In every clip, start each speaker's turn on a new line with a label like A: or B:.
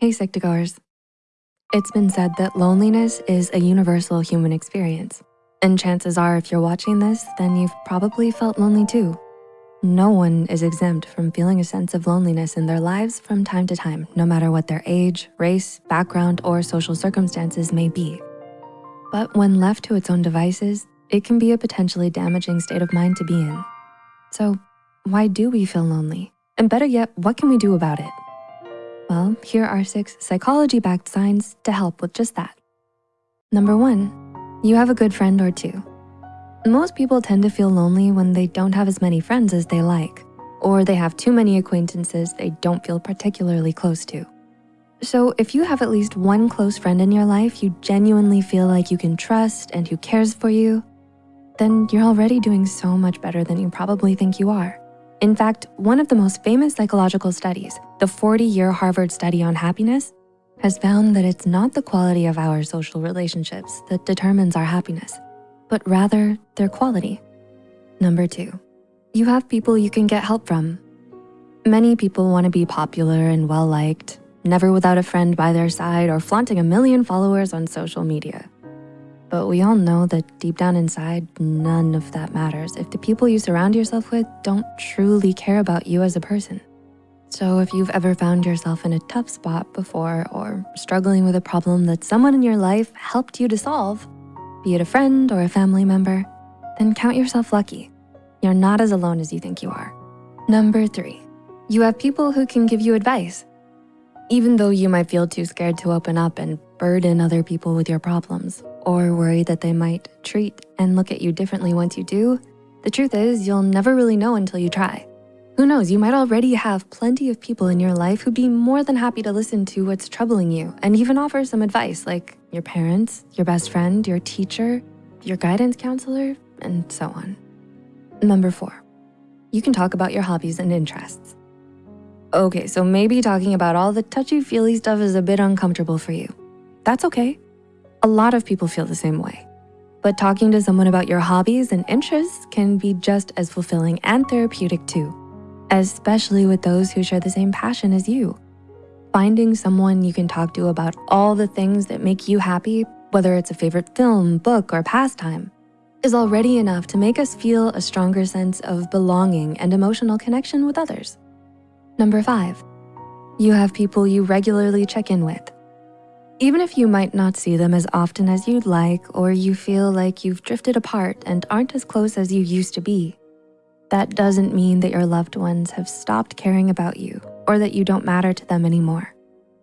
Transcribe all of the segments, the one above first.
A: Hey Psych2Goers. It's been said that loneliness is a universal human experience. And chances are if you're watching this, then you've probably felt lonely too. No one is exempt from feeling a sense of loneliness in their lives from time to time, no matter what their age, race, background, or social circumstances may be. But when left to its own devices, it can be a potentially damaging state of mind to be in. So why do we feel lonely? And better yet, what can we do about it? Well, here are six psychology-backed signs to help with just that. Number one, you have a good friend or two. Most people tend to feel lonely when they don't have as many friends as they like, or they have too many acquaintances they don't feel particularly close to. So if you have at least one close friend in your life you genuinely feel like you can trust and who cares for you, then you're already doing so much better than you probably think you are. In fact, one of the most famous psychological studies, the 40-year Harvard study on happiness, has found that it's not the quality of our social relationships that determines our happiness, but rather their quality. Number two, you have people you can get help from. Many people wanna be popular and well-liked, never without a friend by their side or flaunting a million followers on social media. But we all know that deep down inside, none of that matters if the people you surround yourself with don't truly care about you as a person. So if you've ever found yourself in a tough spot before or struggling with a problem that someone in your life helped you to solve, be it a friend or a family member, then count yourself lucky. You're not as alone as you think you are. Number three, you have people who can give you advice. Even though you might feel too scared to open up and burden other people with your problems, or worry that they might treat and look at you differently once you do, the truth is you'll never really know until you try. Who knows, you might already have plenty of people in your life who'd be more than happy to listen to what's troubling you and even offer some advice like your parents, your best friend, your teacher, your guidance counselor, and so on. Number four, you can talk about your hobbies and interests. Okay, so maybe talking about all the touchy-feely stuff is a bit uncomfortable for you. That's okay. A lot of people feel the same way. But talking to someone about your hobbies and interests can be just as fulfilling and therapeutic too, especially with those who share the same passion as you. Finding someone you can talk to about all the things that make you happy, whether it's a favorite film, book, or pastime, is already enough to make us feel a stronger sense of belonging and emotional connection with others. Number five, you have people you regularly check in with. Even if you might not see them as often as you'd like, or you feel like you've drifted apart and aren't as close as you used to be, that doesn't mean that your loved ones have stopped caring about you or that you don't matter to them anymore.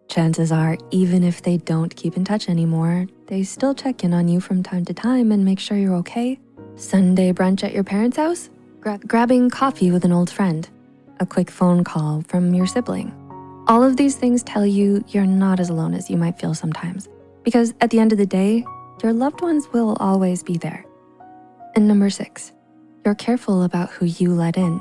A: Chances are, even if they don't keep in touch anymore, they still check in on you from time to time and make sure you're okay. Sunday brunch at your parents' house? Gra grabbing coffee with an old friend? A quick phone call from your sibling? All of these things tell you you're not as alone as you might feel sometimes, because at the end of the day, your loved ones will always be there. And number six, you're careful about who you let in.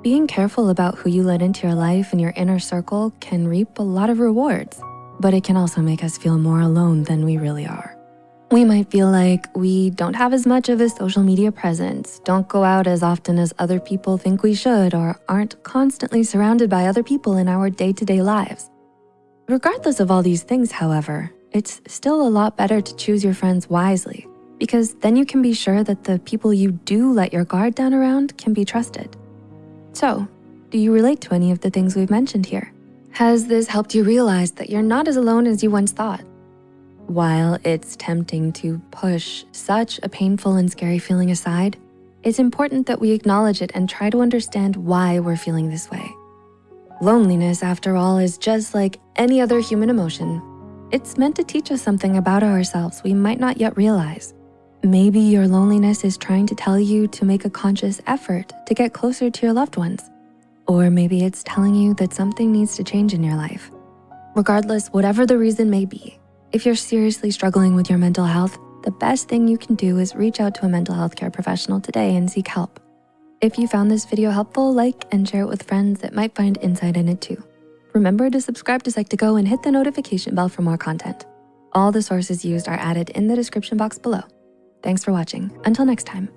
A: Being careful about who you let into your life and your inner circle can reap a lot of rewards, but it can also make us feel more alone than we really are. We might feel like we don't have as much of a social media presence, don't go out as often as other people think we should, or aren't constantly surrounded by other people in our day-to-day -day lives. Regardless of all these things, however, it's still a lot better to choose your friends wisely because then you can be sure that the people you do let your guard down around can be trusted. So, do you relate to any of the things we've mentioned here? Has this helped you realize that you're not as alone as you once thought? While it's tempting to push such a painful and scary feeling aside, it's important that we acknowledge it and try to understand why we're feeling this way. Loneliness, after all, is just like any other human emotion. It's meant to teach us something about ourselves we might not yet realize. Maybe your loneliness is trying to tell you to make a conscious effort to get closer to your loved ones. Or maybe it's telling you that something needs to change in your life. Regardless, whatever the reason may be, if you're seriously struggling with your mental health, the best thing you can do is reach out to a mental health care professional today and seek help. If you found this video helpful, like and share it with friends that might find insight in it too. Remember to subscribe to Psych2Go and hit the notification bell for more content. All the sources used are added in the description box below. Thanks for watching. Until next time.